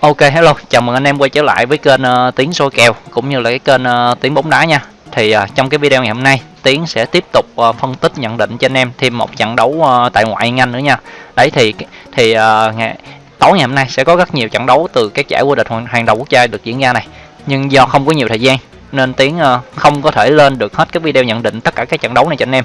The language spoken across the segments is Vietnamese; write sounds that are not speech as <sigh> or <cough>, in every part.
Ok hello, chào mừng anh em quay trở lại với kênh uh, Tiến soi kèo cũng như là cái kênh uh, Tiến bóng đá nha. Thì uh, trong cái video ngày hôm nay, Tiến sẽ tiếp tục uh, phân tích nhận định cho anh em thêm một trận đấu uh, tại ngoại Anh nữa nha. Đấy thì thì uh, ngày tối ngày hôm nay sẽ có rất nhiều trận đấu từ các giải vô địch hàng đầu quốc gia được diễn ra này. Nhưng do không có nhiều thời gian nên Tiến uh, không có thể lên được hết cái video nhận định tất cả các trận đấu này cho anh em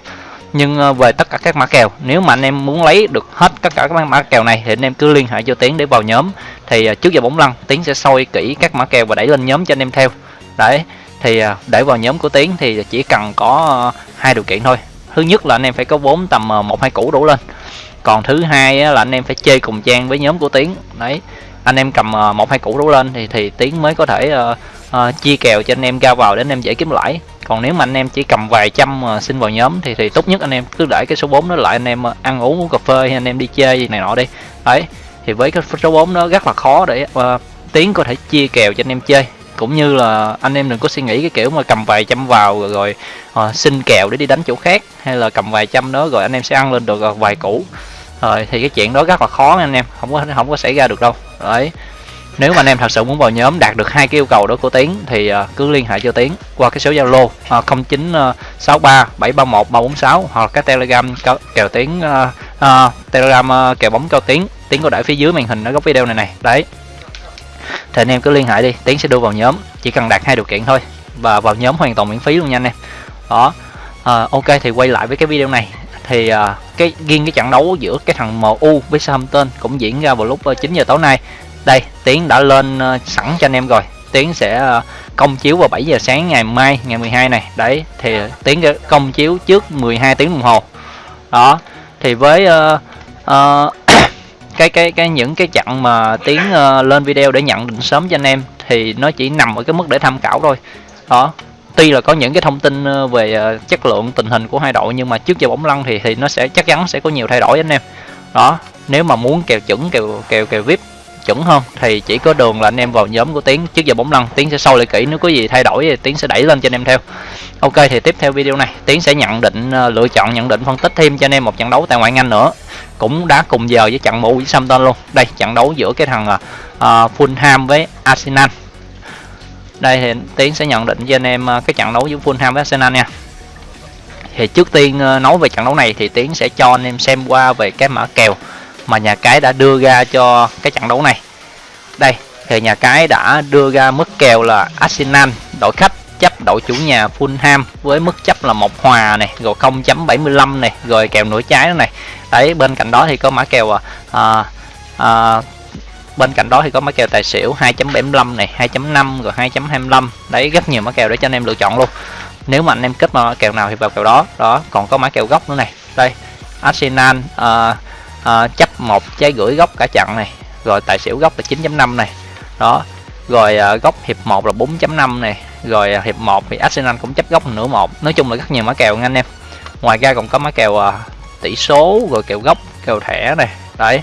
nhưng về tất cả các mã kèo nếu mà anh em muốn lấy được hết tất cả các mã kèo này thì anh em cứ liên hệ cho tiến để vào nhóm thì à, trước giờ bóng lăn tiến sẽ soi kỹ các mã kèo và đẩy lên nhóm cho anh em theo. Đấy thì à, để vào nhóm của tiến thì chỉ cần có à, hai điều kiện thôi. Thứ nhất là anh em phải có vốn tầm một hai củ đủ lên. Còn thứ hai là anh em phải chơi cùng trang với nhóm của tiến. Đấy anh em cầm một hai củ đủ lên thì thì tiến mới có thể uh, uh, chia kèo cho anh em ra vào để anh em dễ kiếm lãi. Còn nếu mà anh em chỉ cầm vài trăm uh, xin vào nhóm thì thì tốt nhất anh em cứ để cái số 4 nó lại anh em ăn uống uống cà phê hay anh em đi chơi gì này nọ đi. Đấy thì với cái số 4 nó rất là khó để uh, tiến có thể chia kèo cho anh em chơi. Cũng như là anh em đừng có suy nghĩ cái kiểu mà cầm vài trăm vào rồi, rồi uh, xin kèo để đi đánh chỗ khác hay là cầm vài trăm đó rồi anh em sẽ ăn lên được ờ, vài củ. Rồi thì cái chuyện đó rất là khó anh em không có không có xảy ra được đâu. Đấy. Nếu mà anh em thật sự muốn vào nhóm đạt được hai cái yêu cầu đó của tiến thì uh, cứ liên hệ cho tiến qua cái số zalo uh, 0963 731 346 hoặc cái telegram kèo tiến uh, uh, telegram ờ, uh, kèo bóng cho tiến. Tiến có để phía dưới màn hình ở góc video này này đấy. Thì anh em cứ liên hệ đi. Tiến sẽ đưa vào nhóm. Chỉ cần đạt hai điều kiện thôi. Và vào nhóm hoàn toàn miễn phí luôn nha anh em. Đó. Uh, ok thì quay lại với cái video này. Thì uh, cái riêng cái trận đấu giữa cái thằng MU với Southampton cũng diễn ra vào lúc 9 giờ tối nay. Đây tiến đã lên uh, sẵn cho anh em rồi. Tiến sẽ uh, công chiếu vào 7 giờ sáng ngày mai ngày 12 này. Đấy thì tiến công chiếu trước 12 tiếng đồng hồ. Đó thì với uh, <coughs> uh, cái cái cái những cái chặng mà tiến uh, lên video để nhận định sớm cho anh em thì nó chỉ nằm ở cái mức để tham khảo thôi. Đó tuy là có những cái thông tin về chất lượng tình hình của hai đội nhưng mà trước giờ bóng lăn thì thì nó sẽ chắc chắn sẽ có nhiều thay đổi anh em. Đó nếu mà muốn kèo chuẩn kèo kèo kèo vip chuẩn hơn thì chỉ có đường là anh em vào nhóm của tiến. Trước giờ bóng lăn tiến sẽ sâu lại kỹ. Nếu có gì thay đổi thì tiến sẽ đẩy lên cho anh em theo ok thì tiếp theo video này. Tiến sẽ nhận định ờ, lựa chọn nhận định phân tích thêm cho anh em một trận đấu tại ngoại anh nữa. Cũng đã cùng giờ với trận mũ với Southampton luôn. Đây trận đấu giữa cái thằng uh, Fulham với Arsenal. Đây thì tiến sẽ nhận định cho anh em cái trận đấu giữa Fulham với Arsenal nha. Thì trước tiên nói về trận đấu này thì tiến sẽ cho anh em xem qua về cái mã kèo mà nhà cái đã đưa ra cho cái trận đấu này. Đây thì nhà cái đã đưa ra mức kèo là Arsenal đội khách chấp đội chủ nhà Fulham với mức chấp là một hòa này rồi 0.75 này rồi kèo nửa trái này. Đấy bên cạnh đó thì có mã kèo à, à, à, bên cạnh đó thì có mã kèo tài xỉu 2.75 này 2.5 rồi 2.25 đấy rất nhiều mã kèo để cho anh em lựa chọn luôn. Nếu mà anh em kết mà kèo nào thì vào kèo đó. Đó còn có mã kèo góc nữa này. Đây Arsenal à, à, chấp một trái gửi góc cả trận này rồi tài xỉu góc là 9.5 này. Đó rồi à, góc hiệp 1 là 4.5 này rồi à, hiệp 1 thì Arsenal cũng chấp góc nửa một. Nói chung là rất nhiều mã kèo nha anh em. Ngoài ra còn có mã kèo uh, tỷ số rồi kèo gốc kèo thẻ này. Đấy.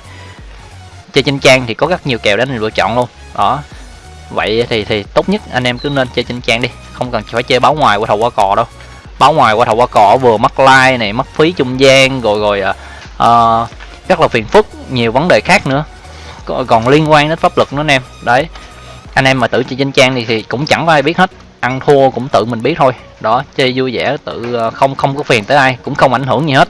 Chơi trên trang thì có rất nhiều kèo để anh lựa chọn luôn. Đó. Vậy thì thì tốt nhất anh em cứ nên chơi trên trang đi. Không cần phải chơi báo ngoài qua thầu qua cò đâu. Báo ngoài qua thầu qua cò vừa mất like này mất phí trung gian rồi rồi uh, rất là phiền phức nhiều vấn đề khác nữa. Còn liên quan đến pháp luật nữa anh em. Đấy. Anh em mà tự chơi trên trang thì, thì cũng chẳng có ai biết hết ăn thua cũng tự mình biết thôi. Đó, chơi vui vẻ tự ờ, không không có phiền tới ai, cũng không ảnh hưởng gì hết.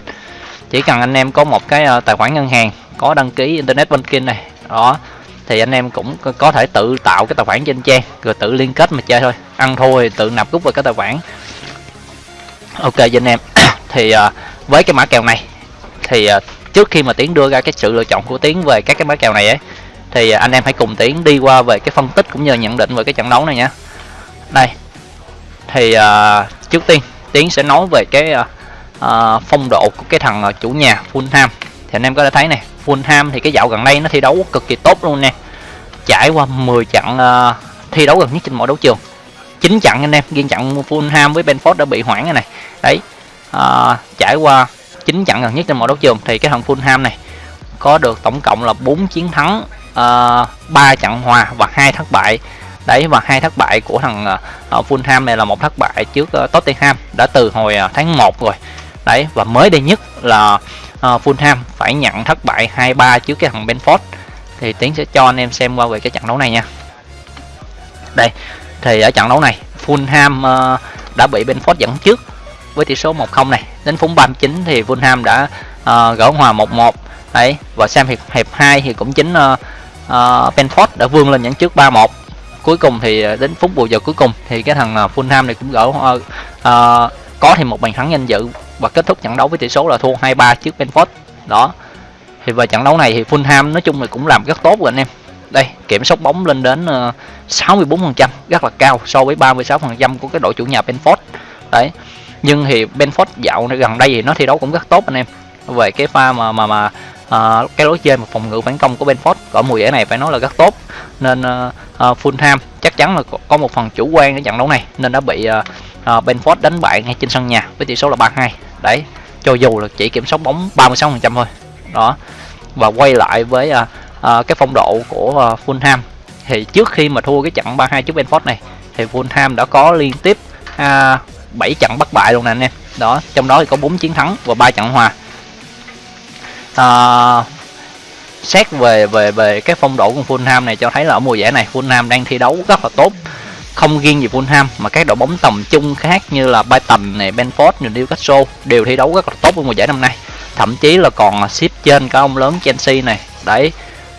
Chỉ cần anh em có một cái ờ, tài khoản ngân hàng, có đăng ký internet banking này, đó, thì anh em cũng có thể tự tạo cái tài khoản trên trang, rồi tự liên kết mà chơi thôi. Ăn thua thì tự nạp rút vào cái tài khoản. Ok cho anh em, <coughs> thì ờ, với cái mã kèo này, thì trước khi mà tiến đưa ra cái sự lựa chọn của tiến về các cái mã kèo này ấy, thì anh em hãy cùng tiến đi qua về cái phân tích cũng như nhận định về cái trận đấu này nha. Đây thì uh, trước tiên tiến sẽ nói về cái uh, phong độ của cái thằng uh, chủ nhà Fulham. Thì anh em có thể thấy này Fulham thì cái dạo gần đây nó thi đấu cực kỳ tốt luôn nè. Trải qua 10 trận uh, thi đấu gần nhất trên mọi đấu trường. Chín trận anh em riêng trận Fulham với Benford đã bị hoãn rồi này đấy uh, trải qua chín trận gần nhất trên mọi đấu trường thì cái thằng Fulham này có được tổng cộng là 4 chiến thắng uh, 3 trận hòa và hai thất bại đấy và hai thất bại của thằng uh, Fulham này là một thất bại trước uh, Tottenham đã từ hồi uh, tháng 1 rồi. Đấy và mới đây nhất là uh, Fulham phải nhận thất bại 2-3 trước cái thằng Benford thì tiến sẽ cho anh em xem qua về cái trận đấu này nha. Đây thì ở trận đấu này Fulham uh, đã bị Benford dẫn trước với tỷ số 1-0 này. Đến phút 39 thì Fulham đã uh, gỡ hòa 1-1 đấy và xem hiệp hiệp 2 thì cũng chính uh, uh, Benford đã vươn lên dẫn trước 3-1 cuối cùng thì à, đến phút bù giờ cuối cùng thì cái thằng à, Fulham này cũng gỡ uh, uh, có thêm một bàn thắng danh dự và kết thúc trận đấu với tỷ số là thua 2-3 trước Benford. Đó. Thì về trận đấu này thì Fulham nói chung là cũng làm rất tốt rồi anh em. Đây kiểm soát bóng lên đến ờ, uh, 64% rất là cao so với 36% của cái đội chủ nhà Benford. Đấy. Nhưng thì Benford dạo gần đây thì nó thi đấu cũng rất tốt anh em. Về cái pha mà mà mà uh, cái lối chơi mà phòng ngự phản công của Benford ở mùa giải này phải nói là rất tốt. Nên uh, Ờ, uh, Fulham chắc chắn là có một phần chủ quan ở trận đấu này nên đã bị ờ, ờ, uh, uh, Benford đánh bại ngay trên sân nhà với tỷ số là 3-2 đấy cho dù là chỉ kiểm soát bóng 36% thôi. Đó và quay lại với uh, uh, cái phong độ của uh, Fulham thì trước khi mà thua cái trận 3-2 trước Benford này thì Fulham đã có liên tiếp à, uh, 7 trận bất bại luôn nè anh em. Đó trong đó thì có 4 chiến thắng và 3 trận hòa. Uh, xét về về về cái phong độ của Fulham này cho thấy là ở mùa giải này Fulham đang thi đấu rất là tốt. Không riêng gì Fulham mà các đội bóng tầm trung khác như là Brighton này, Benford, Newcastle đều thi đấu rất là tốt ở mùa giải năm nay. Thậm chí là còn xếp trên cả ông lớn Chelsea này. Đấy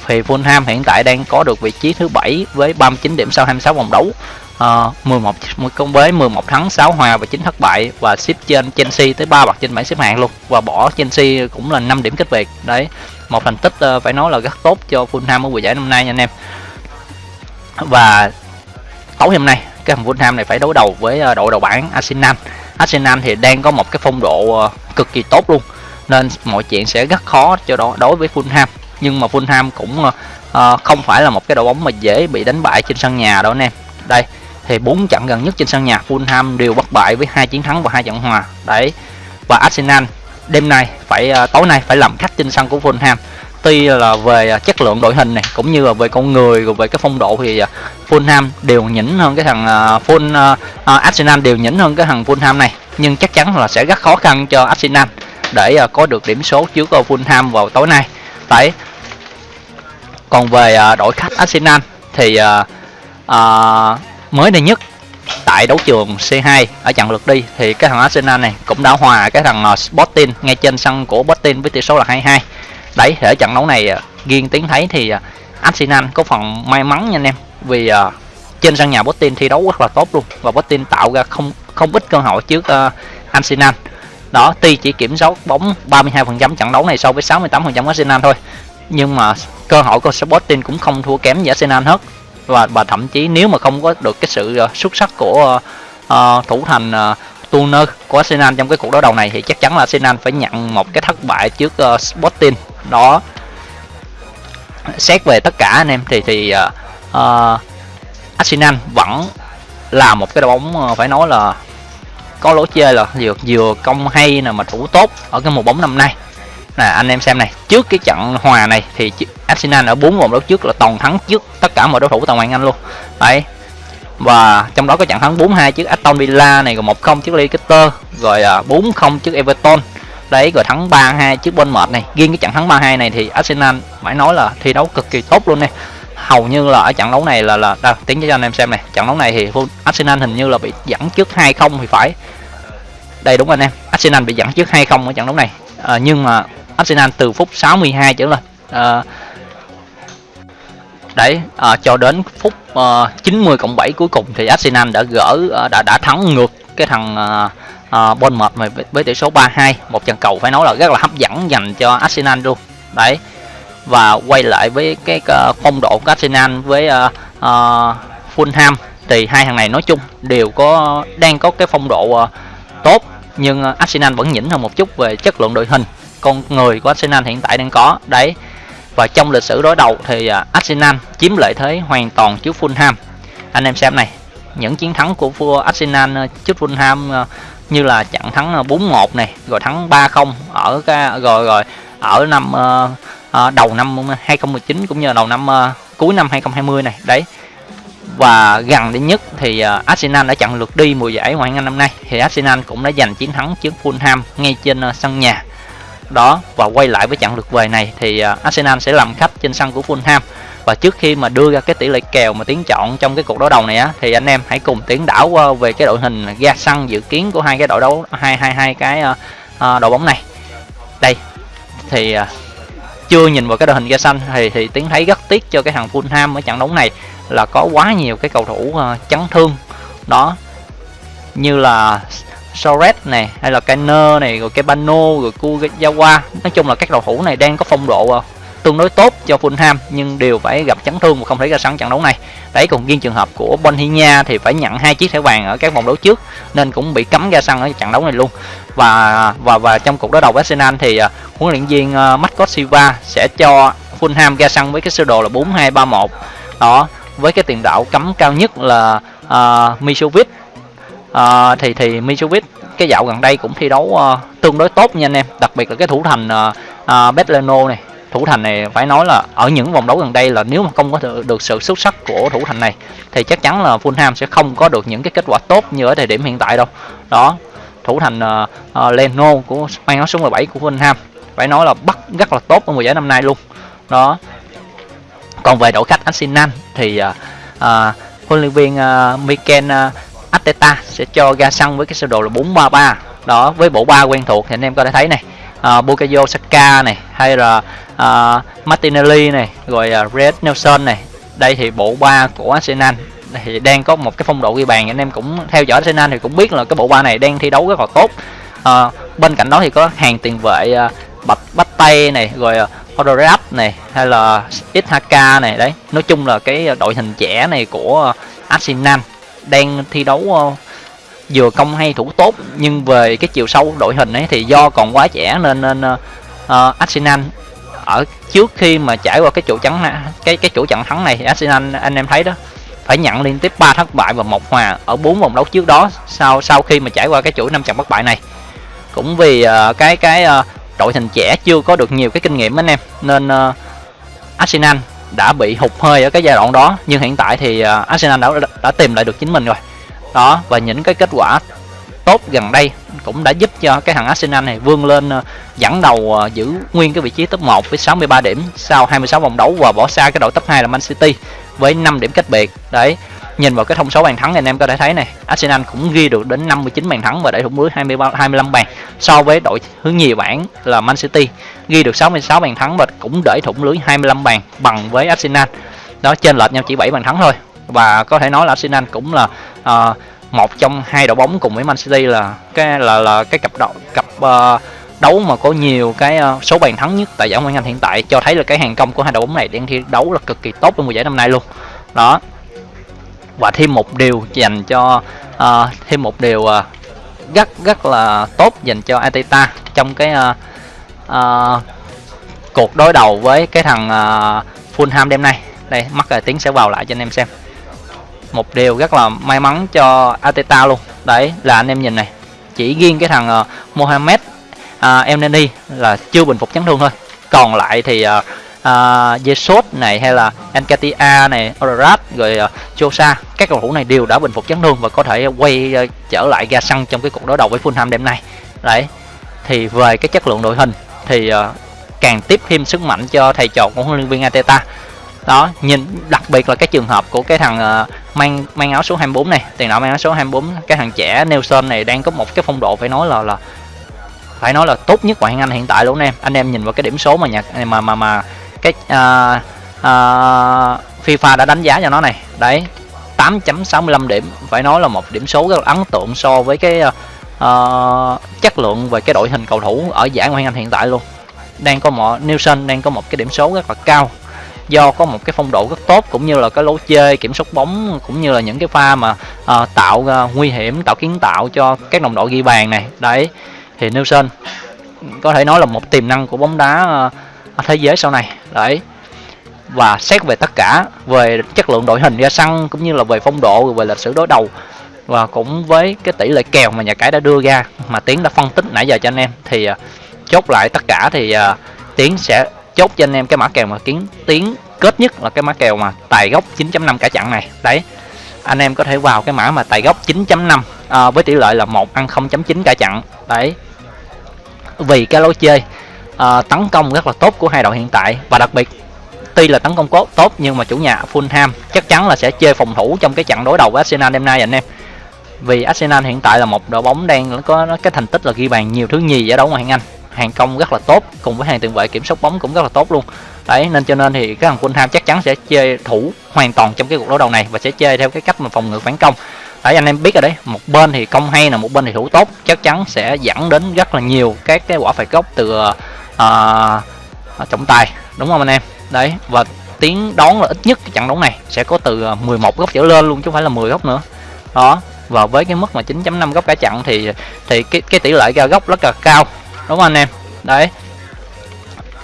thì Fulham hiện tại đang có được vị trí thứ bảy với 39 điểm sau 26 vòng đấu. Uh, 11 công với 11 thắng 6 hòa và 9 thất bại và xếp trên Chelsea tới 3 bậc trên bảng xếp hạng luôn. Và bỏ Chelsea cũng là 5 điểm cách biệt. Đấy một thành tích uh, phải nói là rất tốt cho Fulham ở mùa giải năm nay nha anh em. Và tối hôm nay cái thằng Fulham này phải đối đầu với uh, đội đầu bảng Arsenal. Arsenal thì đang có một cái phong độ uh, cực kỳ tốt luôn nên mọi chuyện sẽ rất khó cho đó đối với Fulham. Nhưng mà Fulham cũng uh, không phải là một cái đội bóng mà dễ bị đánh bại trên sân nhà đâu anh em. Đây thì bốn trận gần nhất trên sân nhà Fulham đều bất bại với hai chiến thắng và hai trận hòa. Đấy và Arsenal đêm nay phải uh, tối nay phải làm khách trên sân của Fulham. Tuy là về à, chất lượng đội hình này cũng như là về con người rồi về cái phong độ thì à, Fulham đều nhỉnh hơn cái thằng Full, uh, Arsenal đều nhỉnh hơn cái thằng Fulham này. Nhưng chắc chắn là sẽ rất khó khăn cho Arsenal để có được điểm số trước Fulham vào tối nay. Đấy còn về đội khách Arsenal thì uh, uh, mới đây nhất tại đấu trường C2 ở trận lượt đi thì cái thằng Arsenal này cũng đã hòa cái thằng ờ, Sporting ngay trên sân của Sporting với tỷ số là 2-2 đấy ở trận đấu này ờ, riêng tiếng thấy thì ờ, Arsenal có phần may mắn nha anh em vì uh, trên sân nhà Sporting thi đấu rất là tốt luôn và Sporting tạo ra không không ít cơ hội trước uh, Arsenal. Đó tuy chỉ kiểm soát bóng 32% trận đấu này so với 68% Arsenal thôi nhưng mà cơ hội của Sporting cũng không thua kém gì Arsenal hết và và thậm chí nếu mà không có được cái sự ờ, xuất sắc của uh, thủ thành uh, Turner của Arsenal trong cái cuộc đối đầu này thì chắc chắn là Arsenal phải nhận một cái thất bại trước uh, Sporting. Đó. Xét về tất cả anh em thì thì uh, uh, Arsenal vẫn là một cái đội bóng uh, phải nói là có lối chơi là vừa vừa công hay nè mà thủ tốt ở cái mùa bóng năm nay là anh em xem này trước cái trận hòa này thì Arsenal ở bốn vòng đấu trước là toàn thắng trước tất cả mọi đối thủ toàn ngoại Anh luôn. Đấy. Và trong đó có trận thắng 4-2 trước Aston Villa này rồi 1-0 trước Leicester rồi à, 4-0 trước Everton. Đấy rồi thắng 3-2 trước Bournemouth này. Riêng cái trận thắng 3-2 này thì Arsenal phải nói là thi đấu cực kỳ tốt luôn nè. Hầu như là ở trận đấu này là là đâu, tiếng cho anh em xem này trận đấu này thì Arsenal hình như là bị dẫn trước 2-0 thì phải. Đây đúng anh em Arsenal bị dẫn trước 2-0 ở trận đấu này. À, nhưng mà Arsenal từ phút 62 trở lên. À, đấy à, cho đến phút ờ, à, 90 cộng 7 cuối cùng thì Arsenal đã gỡ ờ, đã đã thắng ngược cái thằng à, à, Bournemouth với, với tỷ số 3-2 một trận cầu phải nói là rất là hấp dẫn dành cho Arsenal luôn. Đấy và quay lại với cái phong độ của Arsenal với uh, uh, Fulham thì hai thằng này nói chung đều có đang có cái phong độ uh, tốt nhưng Arsenal vẫn nhỉnh hơn một chút về chất lượng đội hình con người của Arsenal hiện tại đang có. Đấy. Và trong lịch sử đối đầu thì à, Arsenal chiếm lợi thế hoàn toàn trước Fulham. Anh em xem này những chiến thắng của vua Arsenal à, trước Fulham à, như là trận thắng 4-1 này rồi thắng 3-0 ở cái rồi rồi ở năm uh, đầu năm 2019 cũng như đầu năm uh, cuối năm 2020 này. Đấy. Và gần đến nhất thì uh, Arsenal đã chặn lượt đi mùa giải Ngoại hạng Anh năm nay. Thì Arsenal cũng đã giành chiến thắng trước Fulham ngay trên uh, sân nhà đó và quay lại với trận lượt về này thì à, Arsenal sẽ làm khách trên sân của Fulham. Và trước khi mà đưa ra cái tỷ lệ kèo mà tiến chọn trong cái cuộc đấu đầu này á, thì anh em hãy cùng tiến đảo qua về cái đội hình ga sân dự kiến của hai cái đội đấu, hai hai hai cái à, à, đội bóng này. Đây, thì chưa nhìn vào cái đội hình ga xanh thì thì tiến thấy rất tiếc cho cái thằng Fulham ở trận đấu này là có quá nhiều cái cầu thủ chấn thương. Đó, như là Soret này hay là Kainer này rồi Kebano rồi Kugawa nói chung là các cầu thủ này đang có phong độ ờ, tương đối tốt cho Fulham nhưng đều phải gặp chấn thương và không thể ra sân trận đấu này. Đấy còn riêng trường hợp của Bonhia thì phải nhận hai chiếc thẻ vàng ở các vòng đấu trước nên cũng bị cấm ra sân ở trận đấu này luôn. Và và và trong cuộc đối đầu với Arsenal thì uh, huấn luyện viên uh, Marcos Silva sẽ cho Fulham ra sân với cái sơ đồ là 4-2-3-1. Đó, với cái tiền đạo cấm cao nhất là uh, Misovic Uh, thì thì Mitrovic cái dạo gần đây cũng thi đấu uh, tương đối tốt nha anh em, đặc biệt là cái thủ thành ờ, uh, uh, Betleno này. Thủ thành này phải nói là ở những vòng đấu gần đây là nếu mà không có được sự xuất sắc của thủ thành này thì chắc chắn là Fulham sẽ không có được những cái kết quả tốt như ở thời điểm hiện tại đâu. Đó thủ thành uh, uh, Leno của mang áo số 17 của Fulham. Phải nói là bắt rất là tốt ở mùa giải năm nay luôn. Đó. Còn về đội khách Arsenal thì uh, uh, huấn luyện viên uh, Mikel uh, Ateta sẽ cho ra sân với cái sơ đồ là 433 đó với bộ ba quen thuộc thì anh em có thể thấy này. Uh, Bukayo Saka này hay là uh, Martinelli này rồi uh, Red Nelson này. Đây thì bộ ba của Arsenal. Thì đang có một cái phong độ ghi bàn anh em cũng theo dõi Arsenal thì cũng biết là cái bộ ba này đang thi đấu rất là tốt. Uh, bên cạnh đó thì có hàng tiền vệ uh, bạch bách tay này rồi uh, này hay là Ishaka này. Đấy nói chung là cái đội hình trẻ này của Arsenal đang thi đấu ờ, vừa công hay thủ tốt nhưng về cái chiều sâu đội hình ấy thì do còn quá trẻ nên nên uh, Arsenal ở trước khi mà trải qua cái chỗ trắng cái cái chỗ trận thắng này thì Arsenal anh em thấy đó phải nhận liên tiếp 3 thất bại và một hòa ở bốn vòng đấu trước đó sau sau khi mà trải qua cái chuỗi năm trận bất bại này. Cũng vì uh, cái cái uh, đội hình trẻ chưa có được nhiều cái kinh nghiệm anh em nên uh, Arsenal đã bị hụt hơi ở cái giai đoạn đó. Nhưng hiện tại thì à, Arsenal đã đã tìm lại được chính mình rồi. Đó, và những cái kết quả tốt gần đây cũng đã giúp cho cái thằng Arsenal này vươn lên à, dẫn đầu à, giữ nguyên cái vị trí top 1 với 63 điểm sau 26 vòng đấu và bỏ xa cái đội top 2 là Man City với 5 điểm cách biệt. Đấy nhìn vào cái thông số bàn thắng thì anh em có thể thấy này Arsenal cũng ghi được đến 59 bàn thắng và đẩy thủng lưới 23 25 bàn. So với đội hướng nhì bảng là Man City ghi được 66 bàn thắng và cũng đẩy thủng lưới 25 bàn bằng với Arsenal. Đó trên lệch nhau chỉ 7 bàn thắng thôi. Và có thể nói là Arsenal cũng là uh, một trong hai đội bóng cùng với Man City là cái là là cái cặp đội cặp uh, đấu mà có nhiều cái uh, số bàn thắng nhất tại giải Ngoại hạng Anh hiện tại cho thấy là cái hàng công của hai đội bóng này đang thi đấu là cực kỳ tốt trong mùa giải năm nay luôn. Đó và thêm một điều dành cho uh, thêm một điều uh, rất rất là tốt dành cho Ateta trong cái uh, uh, cuộc đối đầu với cái thằng uh, Fulham đêm nay. Đây mắc là tiếng sẽ vào lại cho anh em xem. Một điều rất là may mắn cho Ateta luôn. Đấy là anh em nhìn này chỉ riêng cái thằng uh, Mohamed uh, Elneny là chưa bình phục chấn thương thôi. Còn lại thì uh, À, uh, Jesus này hay là Encatia này Odorat rồi à, uh, Chosa các cầu thủ này đều đã bình phục chấn thương và có thể quay uh, trở lại ra sân trong cái cuộc đối đầu với Fulham đêm nay. Đấy thì về cái chất lượng đội hình thì uh, càng tiếp thêm sức mạnh cho thầy trò của huấn luyện viên Ateta đó nhìn đặc biệt là cái trường hợp của cái thằng uh, mang mang áo số 24 này tiền đạo mang áo số 24 cái thằng trẻ Nelson này đang có một cái phong độ phải nói là là phải nói là tốt nhất ngoại hạng Anh hiện tại luôn em. Anh em nhìn vào cái điểm số mà nhạc mà mà mà cái uh, uh, FIFA đã đánh giá cho nó này. Đấy 8.65 điểm phải nói là một điểm số rất là ấn tượng so với cái uh, chất lượng về cái đội hình cầu thủ ở giải ngoại hạng Anh hiện tại luôn. Đang có một Nelson đang có một cái điểm số rất là cao. Do có một cái phong độ rất tốt cũng như là cái lối chơi kiểm soát bóng cũng như là những cái pha mà uh, tạo uh, nguy hiểm tạo kiến tạo cho các đồng đội ghi bàn này. Đấy thì Nelson có thể nói là một tiềm năng của bóng đá uh, thế giới sau này. Đấy. Và xét về tất cả về chất lượng đội hình ra sân cũng như là về phong độ về lịch sử đối đầu và cũng với cái tỷ lệ kèo mà nhà cái đã đưa ra mà tiến đã phân tích nãy giờ cho anh em thì à, chốt lại tất cả thì uh, tiến sẽ chốt cho anh em cái mã kèo mà kiến tiến kết nhất là cái mã kèo mà tài gốc 9.5 cả chặn này. Đấy. Anh em có thể vào cái mã mà tài gốc 9.5 à, với tỷ lệ là một ăn 0.9 cả chặn đấy. Vì cái lối chơi Ờ, tấn công rất là tốt của hai đội hiện tại và đặc biệt, tuy là tấn công tốt tốt nhưng mà chủ nhà Fulham chắc chắn là sẽ chơi phòng thủ trong cái trận đối đầu với Arsenal đêm nay anh em. Vì Arsenal hiện tại là một đội bóng đang có cái thành tích là ghi bàn nhiều thứ nhì giải đấu ngoại hạng Anh. Hàng công rất là tốt, cùng với hàng tiền vệ kiểm soát bóng cũng rất là tốt luôn. Đấy, nên cho nên thì cái thằng Fulham chắc chắn sẽ chơi thủ hoàn toàn trong cái cuộc đối đầu này và sẽ chơi theo cái cách mà phòng ngự phản công. Đấy, anh em biết rồi đấy, một bên thì công hay là một bên thì thủ tốt, chắc chắn sẽ dẫn đến rất là nhiều các cái quả phạt góc từ ờ, uh, trọng tài đúng không anh em? Đấy và tiếng đón là ít nhất cái trận đấu này sẽ có từ ờ, 11 góc trở lên luôn chứ không phải là 10 góc nữa. Đó và với cái mức mà 9.5 góc cả trận thì thì cái cái tỷ lệ ra góc rất là cao đúng không anh em? Đấy.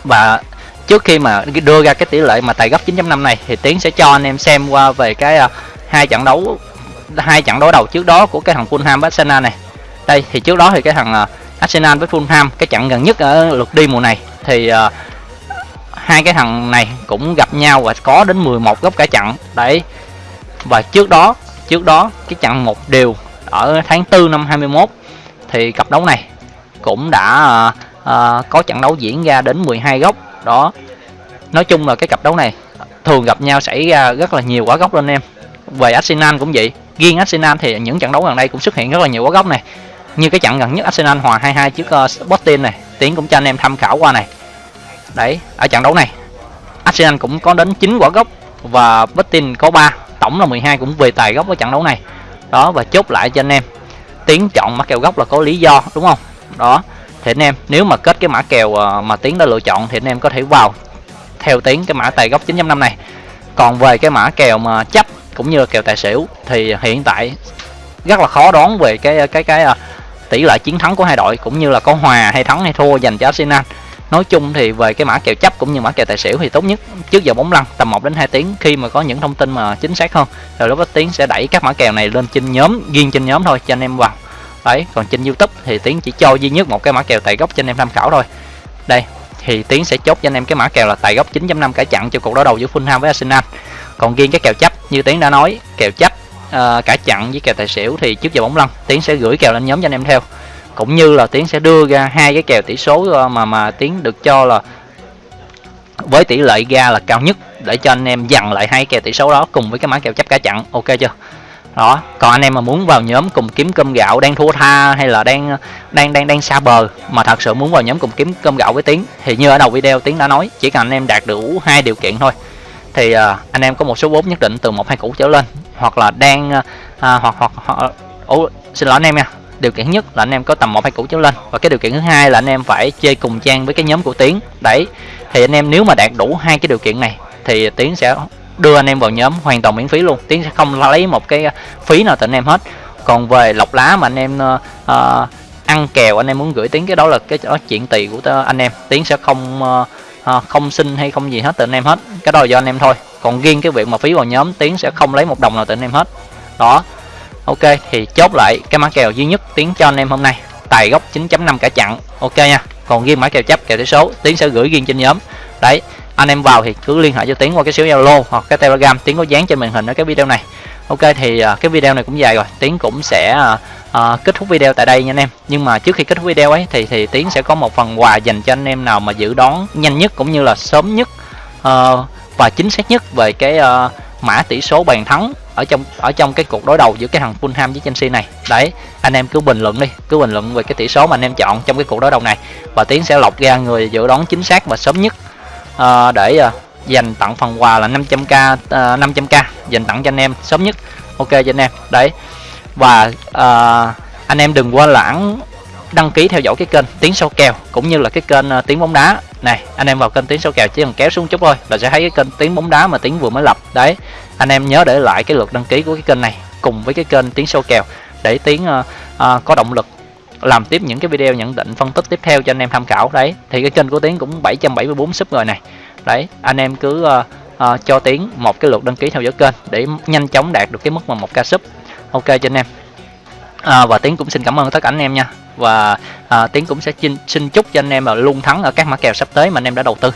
Và trước khi mà đưa ra cái tỷ lệ mà tài gấp 9.5 này thì tiến sẽ cho anh em xem qua về cái uh, hai trận đấu hai trận đối đầu trước đó của cái thằng Fulham Barcelona này. Đây thì trước đó thì cái thằng uh, Arsenal với Fulham cái trận gần nhất ở lượt đi mùa này. Thì uh, hai cái thằng này cũng gặp nhau và có đến 11 góc cả trận. Đấy. Và trước đó trước đó cái trận một điều ở tháng 4 năm 21 thì cặp đấu này cũng đã uh, uh, có trận đấu diễn ra đến 12 góc. Đó. Nói chung là cái cặp đấu này thường gặp nhau xảy ra rất là nhiều quả góc lên em. Về Arsenal cũng vậy. Riêng Arsenal thì những trận đấu gần đây cũng xuất hiện rất là nhiều quả góc này như cái trận gần nhất Arsenal hòa 2-2 trước uh, Sporting này tiến cũng cho anh em tham khảo qua này. Đấy ở trận đấu này Arsenal cũng có đến 9 quả gốc và Sporting có 3 tổng là 12 cũng về tài gốc ở trận đấu này. Đó và chốt lại cho anh em. Tiến chọn mã kèo gốc là có lý do đúng không? Đó thì anh em nếu mà kết cái mã kèo ờ, mà tiến đã lựa chọn thì anh em có thể vào theo tiến cái mã tài gốc 9.5 này. Còn về cái mã kèo mà chấp cũng như là kèo tài xỉu thì hiện tại rất là khó đoán về cái ờ, cái cái cái tỷ lệ chiến thắng của hai đội, cũng như là có hòa hay thắng hay thua dành cho Arsenal. Nói chung thì về cái mã kèo chấp cũng như mã kèo tài xỉu thì tốt nhất trước giờ bóng lăn tầm 1 đến 2 tiếng khi mà có những thông tin mà chính xác hơn. Rồi lúc đó tiến sẽ đẩy các mã kèo này lên trên nhóm, riêng trên nhóm thôi, cho anh em vào. Đấy, còn trên youtube thì tiến chỉ cho duy nhất một cái mã kèo tài gốc cho anh em tham khảo thôi. Đây, thì tiến sẽ chốt cho anh em cái mã kèo là tài gốc 9.5 cả chặn cho cuộc đối đầu giữa Fulham với Arsenal. Còn riêng cái kèo chấp, như tiến đã nói, kèo chấp uh, cả chặn với kèo tài xỉu thì trước giờ bóng lăn tiến sẽ gửi kèo lên nhóm cho anh em theo. Cũng như là tiến sẽ đưa ra hai cái kèo tỷ số ờ, mà mà tiến được cho là với tỷ lệ ra là cao nhất để cho anh em dằn lại hai kèo tỷ số đó cùng với cái mã kèo chấp cả chặn. Ok chưa? Đó còn anh em mà muốn vào nhóm cùng kiếm cơm gạo đang thua tha hay là đang đang đang đang xa bờ mà thật sự muốn vào nhóm cùng kiếm cơm gạo với tiến thì như ở đầu video tiến đã nói chỉ cần anh em đạt đủ hai điều kiện thôi. Thì uh, anh em có một số vốn nhất định từ một hai củ trở lên hoặc là đang uh, hoặc hoặc, hoặc xin lỗi anh em nha. Điều kiện nhất là anh em có tầm một hai củ trở lên. Và cái điều kiện thứ hai là anh em phải chơi cùng trang với cái nhóm của tiến. Đấy thì anh em nếu mà đạt đủ hai cái điều kiện này thì tiến sẽ đưa anh em vào nhóm hoàn toàn miễn phí luôn. Tiến sẽ không lấy một cái phí nào từ anh em hết. Còn về lọc lá mà anh em uh, ăn kèo anh em muốn gửi tiến cái đó là cái đó chuyện tiền của anh em. Tiến sẽ không uh, không xin hay không gì hết từ anh em hết. Cái đó là do anh em thôi còn riêng cái việc mà phí vào nhóm tiến sẽ không lấy một đồng nào từ anh em hết. Đó. Ok thì chốt lại cái mã kèo duy nhất tiến cho anh em hôm nay. Tài gốc 9.5 cả chặn. Ok nha. Còn riêng mã kèo chấp kèo tỷ số tiến sẽ gửi riêng trên nhóm. Đấy anh em vào thì cứ liên hệ cho tiến qua cái số zalo hoặc cái telegram. Tiến có dán trên màn hình ở cái video này. Ok thì à, cái video này cũng dài rồi. Tiến cũng sẽ uh, kết thúc video tại đây nha anh em. Nhưng mà trước khi kết thúc video ấy thì thì tiến sẽ có một phần quà dành cho anh em nào mà dự đoán nhanh nhất cũng như là sớm nhất uh, và chính xác nhất về cái uh, mã tỷ số bàn thắng ở trong ở trong cái cuộc đối đầu giữa cái thằng Fulham với Chelsea này. Đấy anh em cứ bình luận đi cứ bình luận về cái tỷ số mà anh em chọn trong cái cuộc đối đầu này và tiến sẽ lọc ra người dự đoán chính xác và sớm nhất uh, để uh, dành tặng phần quà là 500k uh, 500k dành tặng cho anh em sớm nhất. Ok cho anh em đấy. Và uh, anh em đừng quên lãng đăng ký theo dõi cái kênh tiếng sâu kèo cũng như là cái kênh à, tiếng bóng đá. Này anh em vào kênh tiếng sâu kèo chỉ cần kéo xuống chút thôi là sẽ thấy cái kênh tiếng bóng đá mà tiếng vừa mới lập. Đấy anh em nhớ để lại cái lượt đăng ký của cái kênh này cùng với cái kênh tiếng sâu kèo để tiếng uh, uh, có động lực làm tiếp những cái video nhận định phân tích tiếp theo cho anh em tham khảo. Đấy thì cái kênh của tiến cũng 774 sub rồi này. Đấy anh em cứ uh, uh, cho tiến một cái lượt đăng ký theo dõi kênh để nhanh chóng đạt được cái mức mà một ca sub. Ok cho anh em. À, và tiến cũng xin cảm ơn tất cả anh em nha và à, tiến cũng sẽ xin, xin chúc cho anh em là luôn thắng ở các mã kèo sắp tới mà anh em đã đầu tư.